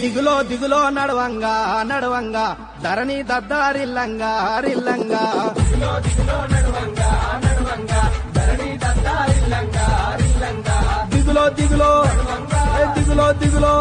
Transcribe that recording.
దిగులో దిగులో నడవంగా నడవంగా. ధరణి దద్దారిల్లంగా రిల్లంగా. దిగులో దిగులో దిగులో దిగులో.